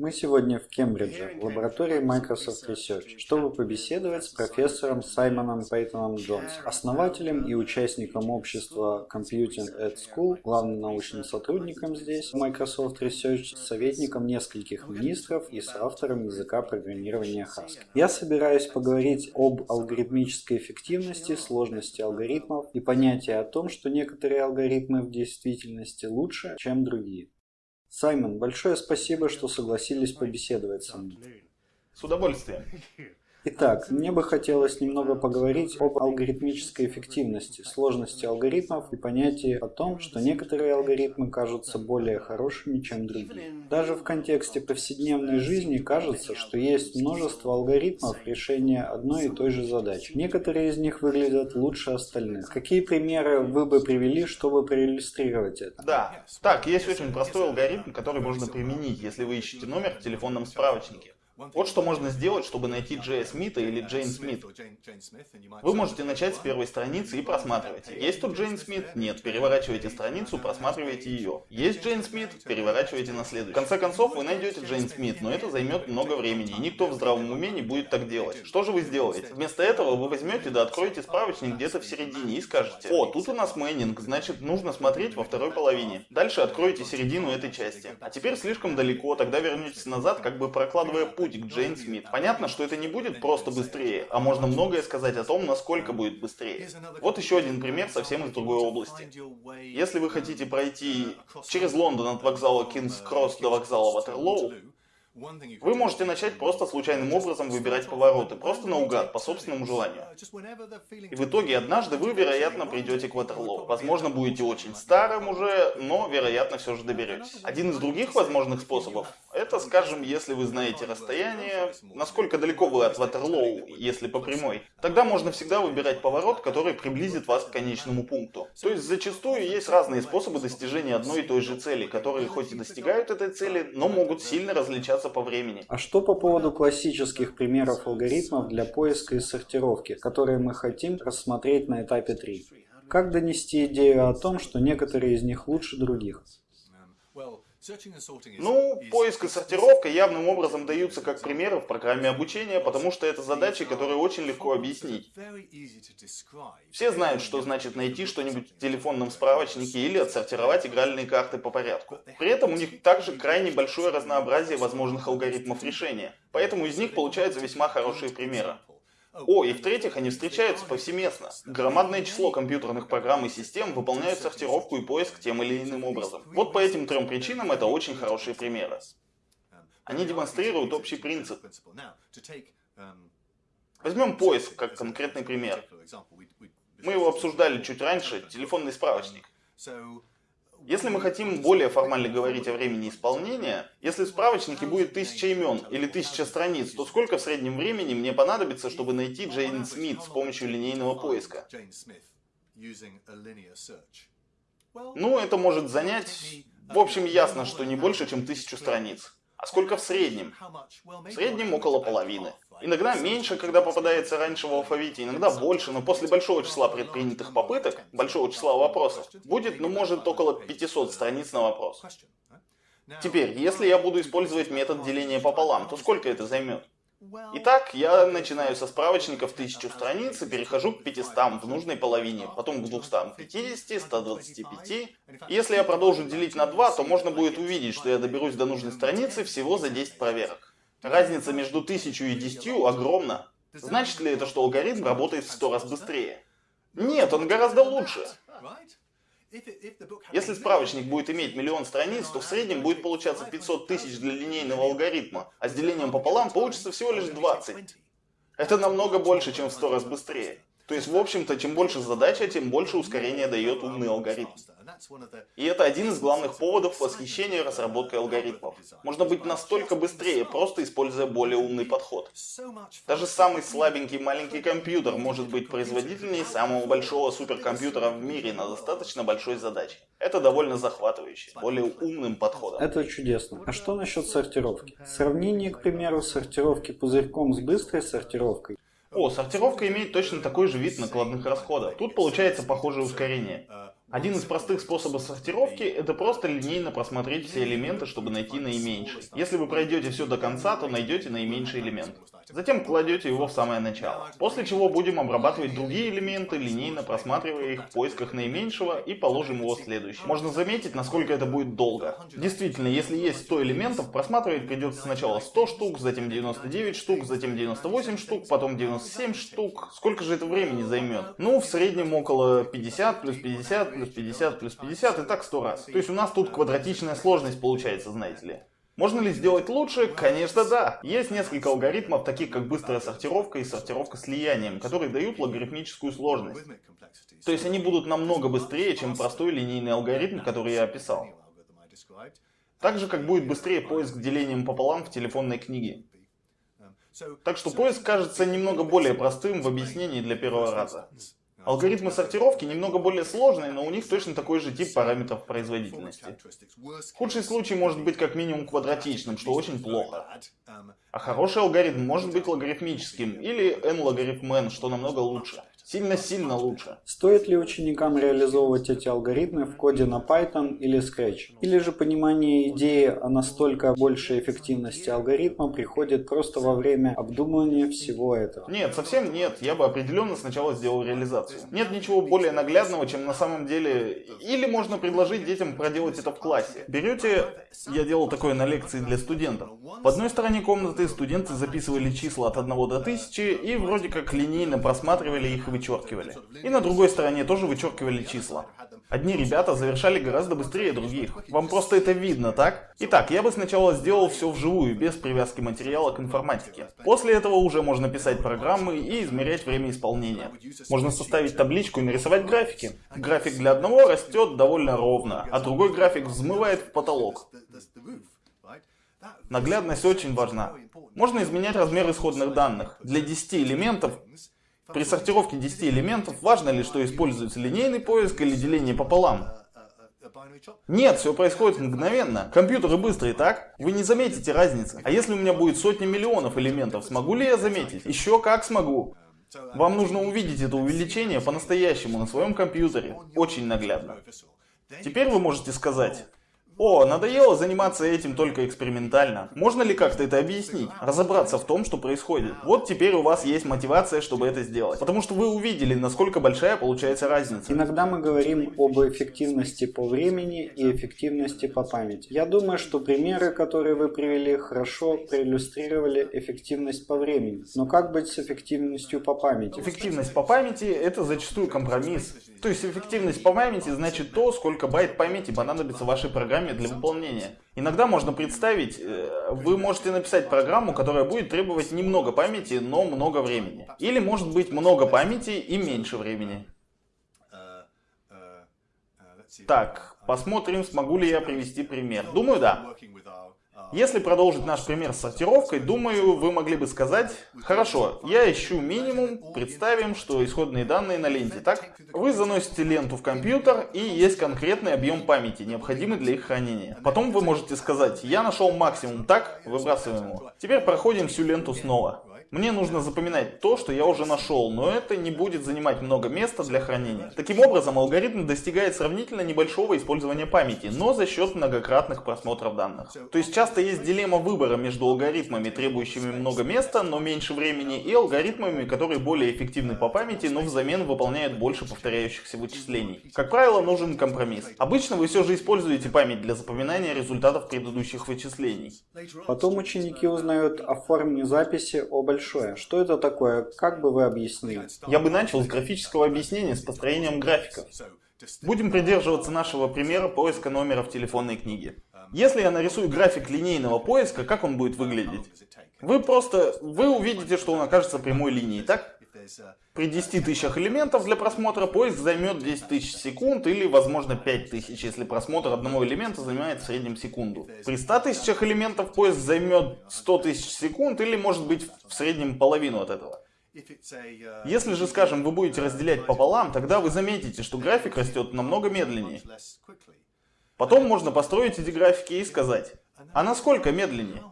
Мы сегодня в Кембридже, в лаборатории Microsoft Research, чтобы побеседовать с профессором Саймоном Пейтоном Джонс, основателем и участником общества Computing at School, главным научным сотрудником здесь, Microsoft Research, советником нескольких министров и соавтором языка программирования Haskell. Я собираюсь поговорить об алгоритмической эффективности, сложности алгоритмов и понятии о том, что некоторые алгоритмы в действительности лучше, чем другие. Саймон, большое спасибо, что согласились побеседовать со мной. С удовольствием. Итак, мне бы хотелось немного поговорить об алгоритмической эффективности, сложности алгоритмов и понятии о том, что некоторые алгоритмы кажутся более хорошими, чем другие. Даже в контексте повседневной жизни кажется, что есть множество алгоритмов решения одной и той же задачи. Некоторые из них выглядят лучше остальных. Какие примеры вы бы привели, чтобы проиллюстрировать это? Да. Так, есть очень простой алгоритм, который можно применить, если вы ищете номер в телефонном справочнике. Вот что можно сделать, чтобы найти Джея Смита или Джейн Смит. Вы можете начать с первой страницы и просматривать. Есть тут Джейн Смит? Нет. Переворачивайте страницу, просматривайте ее. Есть Джейн Смит? Переворачивайте на следующую. В конце концов, вы найдете Джейн Смит, но это займет много времени, и никто в здравом уме не будет так делать. Что же вы сделаете? Вместо этого вы возьмете да откроете справочник где-то в середине и скажете, о, тут у нас Мэннинг, значит нужно смотреть во второй половине. Дальше откроете середину этой части. А теперь слишком далеко, тогда вернетесь назад, как бы прокладывая путь путь к Джейн Смит. Понятно, что это не будет просто быстрее, а можно многое сказать о том, насколько будет быстрее. Вот еще один пример совсем из другой области. Если вы хотите пройти через Лондон от вокзала Кингс Кросс до вокзала Ватерлоу, вы можете начать просто случайным образом выбирать повороты, просто наугад, по собственному желанию. И в итоге однажды вы, вероятно, придете к Ватерлоу. Возможно, будете очень старым уже, но, вероятно, все же доберетесь. Один из других возможных способов это, скажем, если вы знаете расстояние, насколько далеко вы от Ватерлоу, если по прямой. Тогда можно всегда выбирать поворот, который приблизит вас к конечному пункту. То есть зачастую есть разные способы достижения одной и той же цели, которые хоть и достигают этой цели, но могут сильно различаться по времени. А что по поводу классических примеров алгоритмов для поиска и сортировки, которые мы хотим рассмотреть на этапе 3? Как донести идею о том, что некоторые из них лучше других? Ну, поиск и сортировка явным образом даются как примеры в программе обучения, потому что это задачи, которые очень легко объяснить. Все знают, что значит найти что-нибудь в телефонном справочнике или отсортировать игральные карты по порядку. При этом у них также крайне большое разнообразие возможных алгоритмов решения, поэтому из них получаются весьма хорошие примеры. О, и в-третьих, они встречаются повсеместно. Громадное число компьютерных программ и систем выполняют сортировку и поиск тем или иным образом. Вот по этим трем причинам это очень хорошие примеры. Они демонстрируют общий принцип. Возьмем поиск как конкретный пример. Мы его обсуждали чуть раньше, телефонный справочник. Если мы хотим более формально говорить о времени исполнения, если в справочнике будет тысяча имен или тысяча страниц, то сколько в среднем времени мне понадобится, чтобы найти Джейн Смит с помощью линейного поиска? Ну, это может занять... В общем, ясно, что не больше, чем тысячу страниц. А сколько в среднем? В среднем около половины. Иногда меньше, когда попадается раньше в алфавите, иногда больше, но после большого числа предпринятых попыток, большого числа вопросов, будет, ну, может, около 500 страниц на вопрос. Теперь, если я буду использовать метод деления пополам, то сколько это займет? Итак, я начинаю со справочника в 1000 страниц и перехожу к 500 в нужной половине, потом к 250, 125. И если я продолжу делить на 2, то можно будет увидеть, что я доберусь до нужной страницы всего за 10 проверок. Разница между 1000 и 10 огромна. Значит ли это, что алгоритм работает в 100 раз быстрее? Нет, он гораздо лучше. Если справочник будет иметь миллион страниц, то в среднем будет получаться 500 тысяч для линейного алгоритма, а с делением пополам получится всего лишь 20. Это намного больше, чем в 100 раз быстрее. То есть, в общем-то, чем больше задача, тем больше ускорения дает умный алгоритм. И это один из главных поводов восхищения разработкой алгоритмов. Можно быть настолько быстрее, просто используя более умный подход. Даже самый слабенький маленький компьютер может быть производительнее самого большого суперкомпьютера в мире на достаточно большой задаче. Это довольно захватывающе, более умным подходом. Это чудесно. А что насчет сортировки? Сравнение, к примеру, сортировки пузырьком с быстрой сортировкой о, сортировка имеет точно такой же вид накладных расходов. Тут получается похожее ускорение. Один из простых способов сортировки — это просто линейно просмотреть все элементы, чтобы найти наименьший. Если вы пройдете все до конца, то найдете наименьший элемент. Затем кладете его в самое начало. После чего будем обрабатывать другие элементы, линейно просматривая их в поисках наименьшего и положим его следующий. Можно заметить, насколько это будет долго. Действительно, если есть 100 элементов, просматривать придется сначала 100 штук, затем 99 штук, затем 98 штук, потом 97 штук. Сколько же это времени займет? Ну, в среднем около 50 плюс 50 плюс 50 плюс 50 и так 100 раз. То есть у нас тут квадратичная сложность получается, знаете ли. Можно ли сделать лучше? Конечно да. Есть несколько алгоритмов, таких как быстрая сортировка и сортировка слиянием, которые дают логарифмическую сложность. То есть они будут намного быстрее, чем простой линейный алгоритм, который я описал. Так же, как будет быстрее поиск делением пополам в телефонной книге. Так что поиск кажется немного более простым в объяснении для первого раза. Алгоритмы сортировки немного более сложные, но у них точно такой же тип параметров производительности. Худший случай может быть как минимум квадратичным, что очень плохо. А хороший алгоритм может быть логарифмическим, или n-логарифм n, что намного лучше. Сильно-сильно лучше. Стоит ли ученикам реализовывать эти алгоритмы в коде на Python или Scratch? Или же понимание идеи о настолько большей эффективности алгоритма приходит просто во время обдумывания всего этого? Нет, совсем нет. Я бы определенно сначала сделал реализацию. Нет ничего более наглядного, чем на самом деле... Или можно предложить детям проделать это в классе. Берете... Я делал такое на лекции для студентов. В одной стороне комнаты студенты записывали числа от 1 до 1000 и вроде как линейно просматривали их и вычеркивали. И на другой стороне тоже вычеркивали числа. Одни ребята завершали гораздо быстрее других. Вам просто это видно, так? Итак, я бы сначала сделал все вживую, без привязки материала к информатике. После этого уже можно писать программы и измерять время исполнения. Можно составить табличку и нарисовать графики. График для одного растет довольно ровно, а другой график взмывает в потолок. Наглядность очень важна. Можно изменять размер исходных данных. Для 10 элементов при сортировке 10 элементов важно ли, что используется линейный поиск или деление пополам? Нет, все происходит мгновенно. Компьютеры быстрые, так? Вы не заметите разницы. А если у меня будет сотни миллионов элементов, смогу ли я заметить? Еще как смогу. Вам нужно увидеть это увеличение по-настоящему на своем компьютере. Очень наглядно. Теперь вы можете сказать, о, надоело заниматься этим только экспериментально. Можно ли как-то это объяснить? Разобраться в том, что происходит. Вот теперь у вас есть мотивация, чтобы это сделать. Потому что вы увидели, насколько большая получается разница. Иногда мы говорим об эффективности по времени и эффективности по памяти. Я думаю, что примеры, которые вы привели, хорошо проиллюстрировали эффективность по времени. Но как быть с эффективностью по памяти? Эффективность по памяти это зачастую компромисс. То есть эффективность по памяти значит то, сколько байт памяти понадобится вашей программе для выполнения. Иногда можно представить, э, вы можете написать программу, которая будет требовать немного памяти, но много времени. Или может быть много памяти и меньше времени. Так, посмотрим, смогу ли я привести пример. Думаю, да. Если продолжить наш пример с сортировкой, думаю, вы могли бы сказать, хорошо, я ищу минимум, представим, что исходные данные на ленте, так? Вы заносите ленту в компьютер и есть конкретный объем памяти, необходимый для их хранения. Потом вы можете сказать, я нашел максимум, так? Выбрасываем его. Теперь проходим всю ленту снова. Мне нужно запоминать то, что я уже нашел, но это не будет занимать много места для хранения. Таким образом, алгоритм достигает сравнительно небольшого использования памяти, но за счет многократных просмотров данных. То есть часто есть дилемма выбора между алгоритмами, требующими много места, но меньше времени, и алгоритмами, которые более эффективны по памяти, но взамен выполняют больше повторяющихся вычислений. Как правило, нужен компромисс. Обычно вы все же используете память для запоминания результатов предыдущих вычислений. Потом ученики узнают о форме записи о большом большое. Что это такое? Как бы вы объяснили? Я бы начал с графического объяснения с построением графиков. Будем придерживаться нашего примера поиска номера в телефонной книге. Если я нарисую график линейного поиска, как он будет выглядеть? Вы просто, вы увидите, что он окажется прямой линией, так? При 10 тысячах элементов для просмотра поиск займет 10 тысяч секунд или, возможно, 5 тысяч, если просмотр одного элемента занимает в среднем секунду. При 100 тысячах элементов поиск займет 100 тысяч секунд или, может быть, в среднем половину от этого. Если же, скажем, вы будете разделять пополам, тогда вы заметите, что график растет намного медленнее. Потом можно построить эти графики и сказать, а насколько медленнее?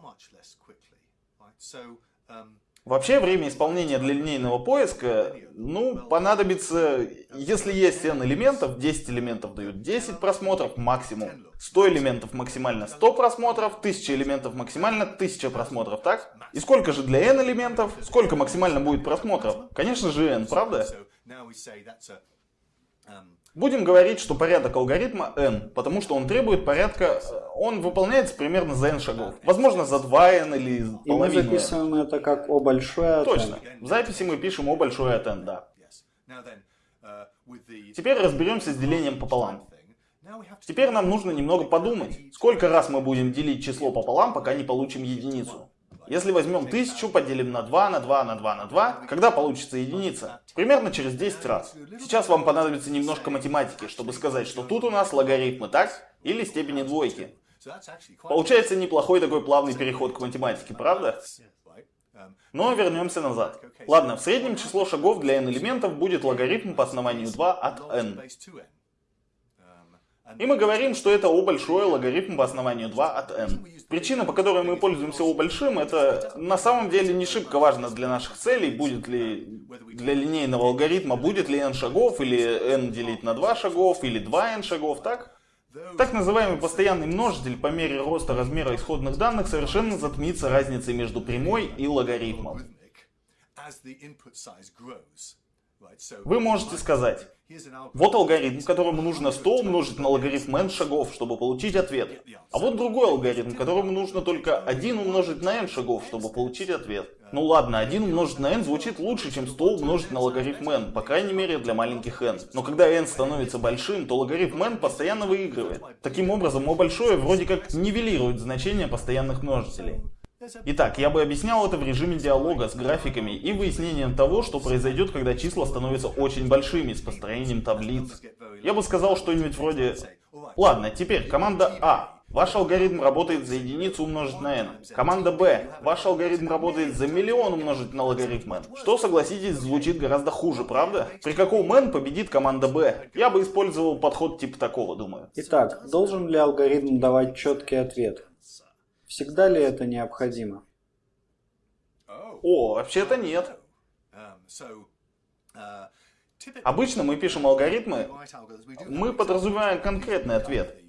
Вообще время исполнения для линейного поиска, ну, понадобится, если есть n элементов, 10 элементов дают 10 просмотров максимум, 100 элементов максимально 100 просмотров, 1000 элементов максимально 1000 просмотров, так? И сколько же для n элементов, сколько максимально будет просмотров? Конечно же n, правда? Будем говорить, что порядок алгоритма n, потому что он требует порядка, э, он выполняется примерно за n шагов. Возможно, за 2n или И мы записываем это как O большое от Точно. В записи мы пишем O большое от n, да. Теперь разберемся с делением пополам. Теперь нам нужно немного подумать, сколько раз мы будем делить число пополам, пока не получим единицу. Если возьмем 1000, поделим на 2, на 2, на 2, на 2, когда получится единица? Примерно через 10 раз. Сейчас вам понадобится немножко математики, чтобы сказать, что тут у нас логарифмы, так? Или степени двойки. Получается неплохой такой плавный переход к математике, правда? Но вернемся назад. Ладно, в среднем число шагов для n элементов будет логарифм по основанию 2 от n. И мы говорим, что это O большой логарифм по основанию 2 от n. Причина, по которой мы пользуемся O большим, это на самом деле не шибко важно для наших целей, будет ли для линейного алгоритма, будет ли n шагов, или n делить на 2 шагов, или 2n шагов, так? Так называемый постоянный множитель по мере роста размера исходных данных совершенно затмится разницей между прямой и логарифмом. Вы можете сказать, вот алгоритм, которому нужно 100 умножить на логарифм n шагов, чтобы получить ответ. А вот другой алгоритм, которому нужно только 1 умножить на n шагов, чтобы получить ответ. Ну ладно, 1 умножить на n звучит лучше, чем 100 умножить на логарифм n, по крайней мере для маленьких n. Но когда n становится большим, то логарифм n постоянно выигрывает. Таким образом, o большое вроде как нивелирует значение постоянных множителей. Итак, я бы объяснял это в режиме диалога с графиками и выяснением того, что произойдет, когда числа становятся очень большими с построением таблиц. Я бы сказал что-нибудь вроде... Ладно, теперь команда А. Ваш алгоритм работает за единицу умножить на n. Команда Б. Ваш алгоритм работает за миллион умножить на логарифм n. Что, согласитесь, звучит гораздо хуже, правда? При каком n победит команда Б? Я бы использовал подход типа такого, думаю. Итак, должен ли алгоритм давать четкий ответ? Всегда ли это необходимо? О, вообще-то нет. Обычно мы пишем алгоритмы, мы подразумеваем конкретный ответ.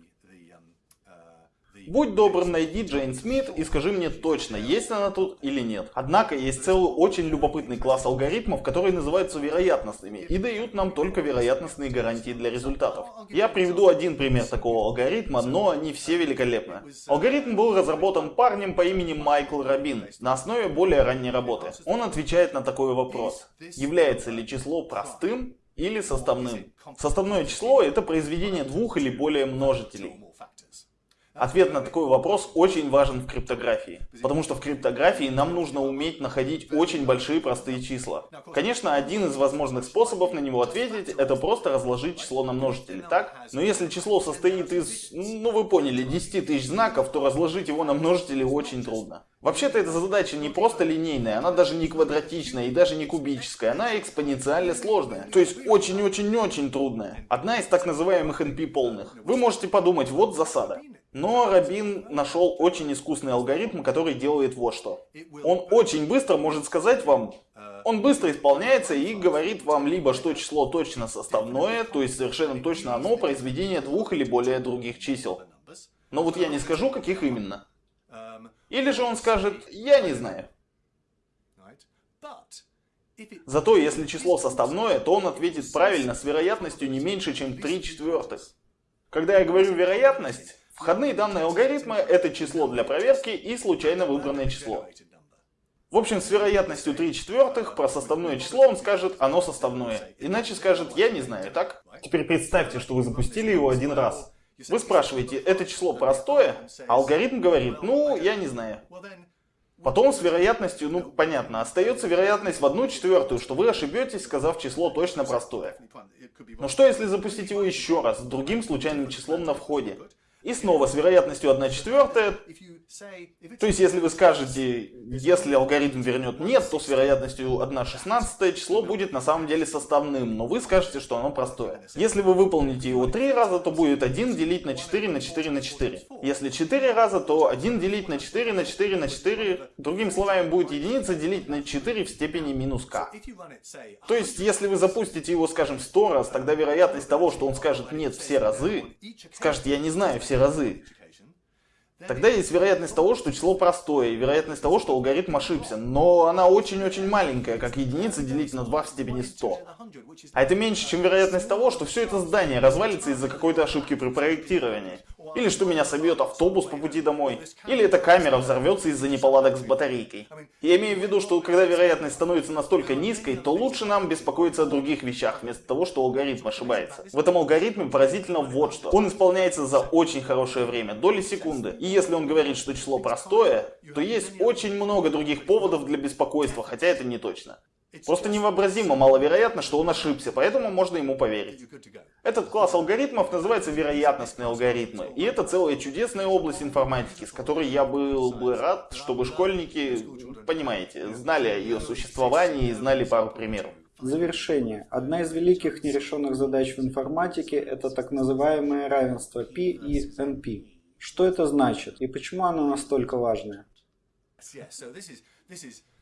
Будь добр, найди Джейн Смит и скажи мне точно, есть она тут или нет. Однако есть целый очень любопытный класс алгоритмов, которые называются вероятностными и дают нам только вероятностные гарантии для результатов. Я приведу один пример такого алгоритма, но они все великолепны. Алгоритм был разработан парнем по имени Майкл Рабин на основе более ранней работы. Он отвечает на такой вопрос. Является ли число простым или составным? Составное число это произведение двух или более множителей. Ответ на такой вопрос очень важен в криптографии. Потому что в криптографии нам нужно уметь находить очень большие простые числа. Конечно, один из возможных способов на него ответить, это просто разложить число на множители, так? Но если число состоит из, ну вы поняли, 10 тысяч знаков, то разложить его на множители очень трудно. Вообще-то эта задача не просто линейная, она даже не квадратичная и даже не кубическая, она экспоненциально сложная. То есть очень-очень-очень трудная. Одна из так называемых NP полных. Вы можете подумать, вот засада. Но Рабин нашел очень искусный алгоритм, который делает вот что. Он очень быстро может сказать вам, он быстро исполняется и говорит вам либо, что число точно составное, то есть совершенно точно оно произведение двух или более других чисел. Но вот я не скажу, каких именно. Или же он скажет, я не знаю. Зато если число составное, то он ответит правильно с вероятностью не меньше, чем 3 четвертых. Когда я говорю вероятность, Входные данные алгоритма – это число для проверки и случайно выбранное число. В общем, с вероятностью 3 четвертых про составное число он скажет «оно составное». Иначе скажет «я не знаю», так? Теперь представьте, что вы запустили его один раз. Вы спрашиваете «это число простое?» А алгоритм говорит «ну, я не знаю». Потом с вероятностью, ну понятно, остается вероятность в одну четвертую, что вы ошибетесь, сказав число точно простое. Но что если запустить его еще раз, с другим случайным числом на входе? И снова с вероятностью 1 четвертая. То есть, если вы скажете, Если алгоритм вернет нет, то с вероятностью 1 шестнадцатое число будет на самом деле составным, но вы скажете, что оно простое. Если вы выполните его 3 раза, то будет 1 делить на 4 на 4 на 4. Если 4 раза, то 1 делить на 4 на 4 на 4, другими словами, будет единица делить на 4 в степени минус k. То есть, если вы запустите его, скажем, 100 раз, тогда вероятность того, что он скажет нет все разы, скажет я не знаю все разы, Тогда есть вероятность того, что число простое, и вероятность того, что алгоритм ошибся. Но она очень-очень маленькая, как единица делить на 2 в степени 100. А это меньше, чем вероятность того, что все это здание развалится из-за какой-то ошибки при проектировании. Или что меня собьет автобус по пути домой. Или эта камера взорвется из-за неполадок с батарейкой. Я имею в виду, что когда вероятность становится настолько низкой, то лучше нам беспокоиться о других вещах, вместо того, что алгоритм ошибается. В этом алгоритме поразительно вот что. Он исполняется за очень хорошее время, доли секунды. И если он говорит, что число простое, то есть очень много других поводов для беспокойства, хотя это не точно. Просто невообразимо маловероятно, что он ошибся, поэтому можно ему поверить. Этот класс алгоритмов называется вероятностные алгоритмы. И это целая чудесная область информатики, с которой я был бы рад, чтобы школьники, понимаете, знали о ее существовании и знали пару примеров. Завершение. Одна из великих нерешенных задач в информатике – это так называемое равенство P и NP. Что это значит и почему оно настолько важное?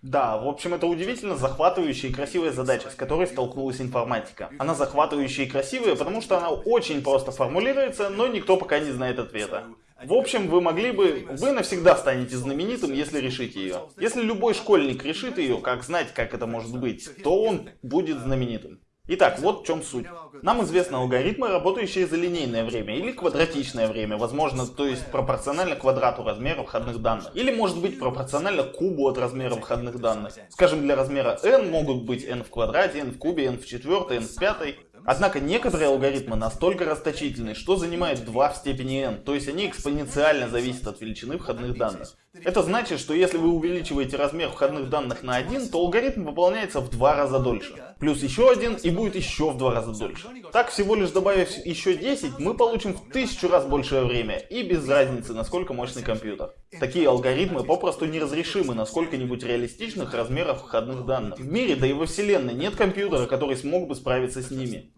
Да, в общем, это удивительно захватывающая и красивая задача, с которой столкнулась информатика. Она захватывающая и красивая, потому что она очень просто формулируется, но никто пока не знает ответа. В общем, вы могли бы... Вы навсегда станете знаменитым, если решите ее. Если любой школьник решит ее, как знать, как это может быть, то он будет знаменитым. Итак, вот в чем суть. Нам известны алгоритмы, работающие за линейное время или квадратичное время, возможно, то есть пропорционально квадрату размера входных данных. Или может быть пропорционально кубу от размера входных данных. Скажем, для размера n могут быть n в квадрате, n в кубе, n в четвертой, n в пятой. Однако некоторые алгоритмы настолько расточительны, что занимают 2 в степени n, то есть они экспоненциально зависят от величины входных данных. Это значит, что если вы увеличиваете размер входных данных на 1, то алгоритм выполняется в два раза дольше. Плюс еще один и будет еще в два раза дольше. Так, всего лишь добавив еще 10, мы получим в тысячу раз большее время, и без разницы, насколько мощный компьютер. Такие алгоритмы попросту неразрешимы на сколько-нибудь реалистичных размерах входных данных. В мире, да и во вселенной, нет компьютера, который смог бы справиться с ними.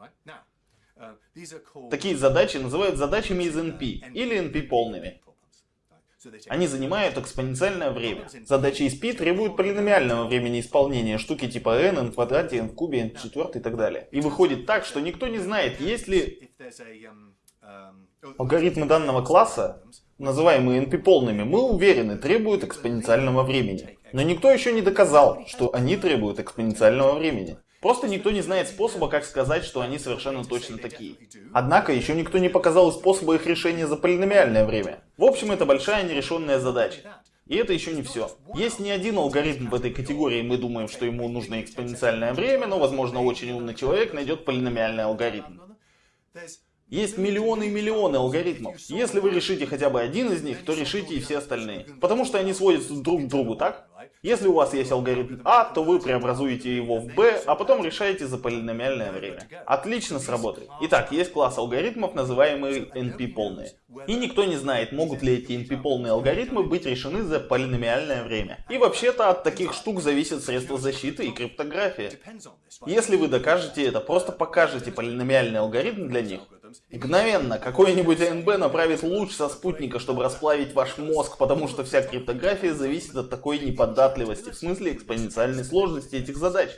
Такие задачи называют задачами из NP или NP полными. Они занимают экспоненциальное время. Задачи из P требуют полиномиального времени исполнения, штуки типа n, n в квадрате, n в кубе, n в четвертой и так далее. И выходит так, что никто не знает, есть ли алгоритмы данного класса, называемые NP полными, мы уверены, требуют экспоненциального времени. Но никто еще не доказал, что они требуют экспоненциального времени. Просто никто не знает способа, как сказать, что они совершенно точно такие. Однако, еще никто не показал способа их решения за полиномиальное время. В общем, это большая нерешенная задача. И это еще не все. Есть не один алгоритм в этой категории, мы думаем, что ему нужно экспоненциальное время, но, возможно, очень умный человек найдет полиномиальный алгоритм. Есть миллионы и миллионы алгоритмов. Если вы решите хотя бы один из них, то решите и все остальные. Потому что они сводятся друг к другу, так? Если у вас есть алгоритм А, то вы преобразуете его в Б, а потом решаете за полиномиальное время. Отлично сработает. Итак, есть класс алгоритмов, называемый NP-полные. И никто не знает, могут ли эти NP-полные алгоритмы быть решены за полиномиальное время. И вообще-то от таких штук зависят средства защиты и криптография. Если вы докажете это, просто покажете полиномиальный алгоритм для них, Мгновенно какой-нибудь АНБ направит луч со спутника, чтобы расплавить ваш мозг, потому что вся криптография зависит от такой неподатливости, в смысле экспоненциальной сложности этих задач.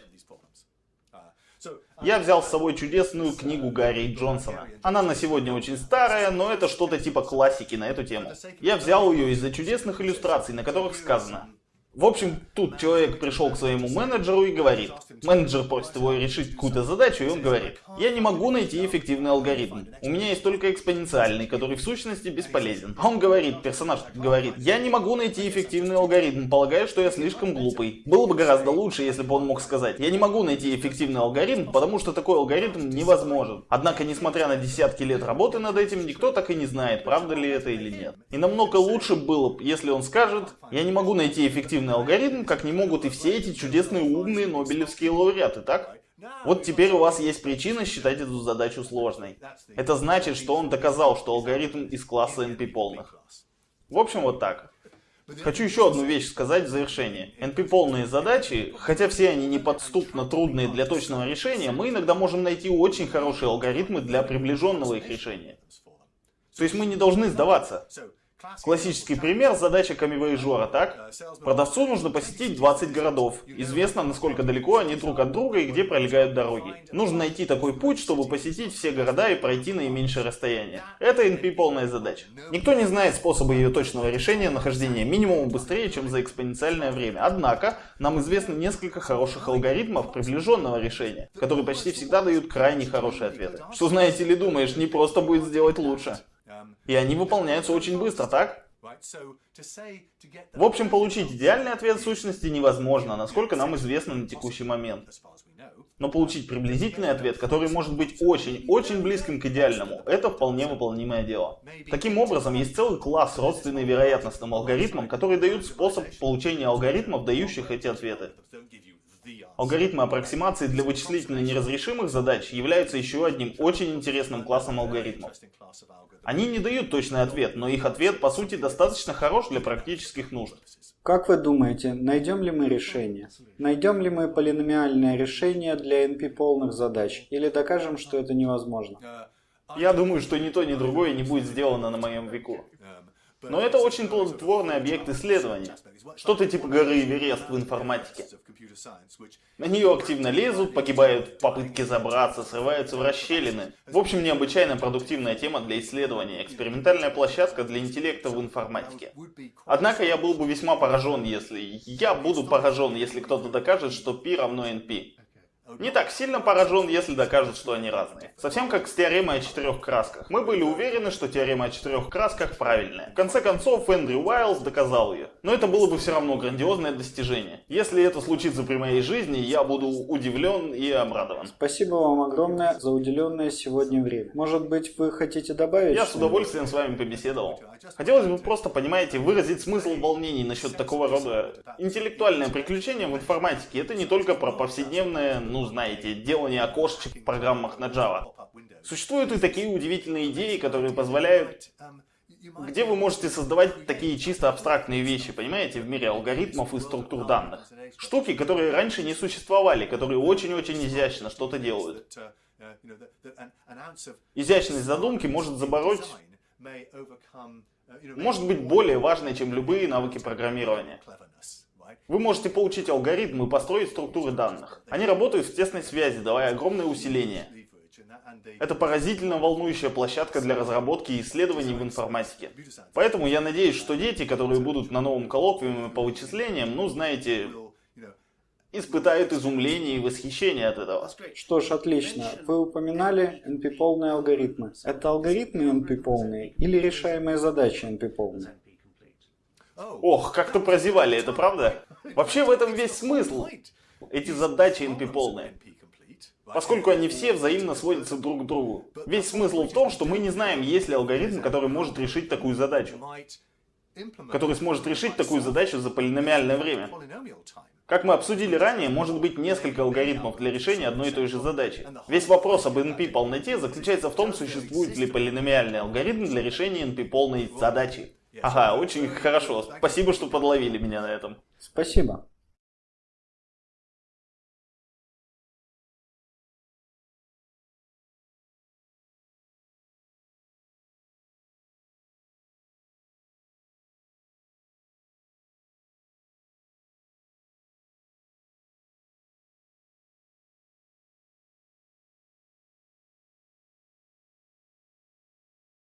Я взял с собой чудесную книгу Гарри Джонсона. Она на сегодня очень старая, но это что-то типа классики на эту тему. Я взял ее из-за чудесных иллюстраций, на которых сказано в общем, тут человек пришел к своему менеджеру и говорит. Менеджер просит его решить какую-то задачу, и он говорит. Я не могу найти эффективный алгоритм. У меня есть только экспоненциальный, который в сущности бесполезен. А он говорит, персонаж говорит, я не могу найти эффективный алгоритм, полагаю, что я слишком глупый. Было бы гораздо лучше, если бы он мог сказать, я не могу найти эффективный алгоритм, потому что такой алгоритм невозможен. Однако, несмотря на десятки лет работы над этим, никто так и не знает, правда ли это или нет. И намного лучше было, если он скажет, я не могу найти эффективный эффективный алгоритм, как не могут и все эти чудесные умные нобелевские лауреаты, так? Вот теперь у вас есть причина считать эту задачу сложной. Это значит, что он доказал, что алгоритм из класса NP полных. В общем, вот так. Хочу еще одну вещь сказать в завершение. NP-полные задачи, хотя все они неподступно трудные для точного решения, мы иногда можем найти очень хорошие алгоритмы для приближенного их решения. То есть мы не должны сдаваться. Классический пример – задача камевояжера, так? Продавцу нужно посетить 20 городов. Известно, насколько далеко они друг от друга и где пролегают дороги. Нужно найти такой путь, чтобы посетить все города и пройти наименьшее расстояние. Это NP полная задача. Никто не знает способа ее точного решения нахождения минимума быстрее, чем за экспоненциальное время. Однако, нам известно несколько хороших алгоритмов приближенного решения, которые почти всегда дают крайне хорошие ответы. Что знаете ли думаешь, не просто будет сделать лучше. И они выполняются очень быстро, так? В общем, получить идеальный ответ сущности невозможно, насколько нам известно на текущий момент. Но получить приблизительный ответ, который может быть очень-очень близким к идеальному, это вполне выполнимое дело. Таким образом, есть целый класс родственный вероятностным алгоритмам, которые дают способ получения алгоритмов, дающих эти ответы. Алгоритмы аппроксимации для вычислительно неразрешимых задач являются еще одним очень интересным классом алгоритмов. Они не дают точный ответ, но их ответ по сути достаточно хорош для практических нужд. Как вы думаете, найдем ли мы решение? Найдем ли мы полиномиальное решение для NP-полных задач? Или докажем, что это невозможно? Я думаю, что ни то, ни другое не будет сделано на моем веку. Но это очень плодотворный объект исследования. Что-то типа горы Эверест в информатике. На нее активно лезут, погибают в попытке забраться, срываются в расщелины. В общем, необычайно продуктивная тема для исследования, экспериментальная площадка для интеллекта в информатике. Однако я был бы весьма поражен, если... Я буду поражен, если кто-то докажет, что π равно np. Не так сильно поражен, если докажут, что они разные. Совсем как с теоремой о четырех красках. Мы были уверены, что теорема о четырех красках правильная. В конце концов, Эндрю Уайлз доказал ее. Но это было бы все равно грандиозное достижение. Если это случится при моей жизни, я буду удивлен и обрадован. Спасибо вам огромное за уделенное сегодня время. Может быть, вы хотите добавить? Я с удовольствием с вами побеседовал. Хотелось бы просто, понимаете, выразить смысл волнений насчет такого рода интеллектуальное приключение в информатике. Это не только про повседневное, ну знаете, делание окошечек в программах на Java. Существуют и такие удивительные идеи, которые позволяют где вы можете создавать такие чисто абстрактные вещи, понимаете, в мире алгоритмов и структур данных. Штуки, которые раньше не существовали, которые очень-очень изящно что-то делают. Изящность задумки может забороть может быть более важной, чем любые навыки программирования. Вы можете получить алгоритм и построить структуры данных. Они работают в тесной связи, давая огромное усиление. Это поразительно волнующая площадка для разработки и исследований в информатике. Поэтому я надеюсь, что дети, которые будут на новом коллоквиуме по вычислениям, ну знаете, испытают изумление и восхищение от этого. Что ж, отлично. Вы упоминали NP-полные алгоритмы. Это алгоритмы NP-полные или решаемые задачи NP-полные? Ох, как-то прозевали, это правда? Вообще в этом весь смысл. Эти задачи NP-полные. Поскольку они все взаимно сводятся друг к другу. Весь смысл в том, что мы не знаем, есть ли алгоритм, который может решить такую задачу. Который сможет решить такую задачу за полиномиальное время. Как мы обсудили ранее, может быть несколько алгоритмов для решения одной и той же задачи. Весь вопрос об NP-полноте заключается в том, существует ли полиномиальный алгоритм для решения NP-полной задачи. Ага, очень хорошо. Спасибо, что подловили меня на этом. Спасибо.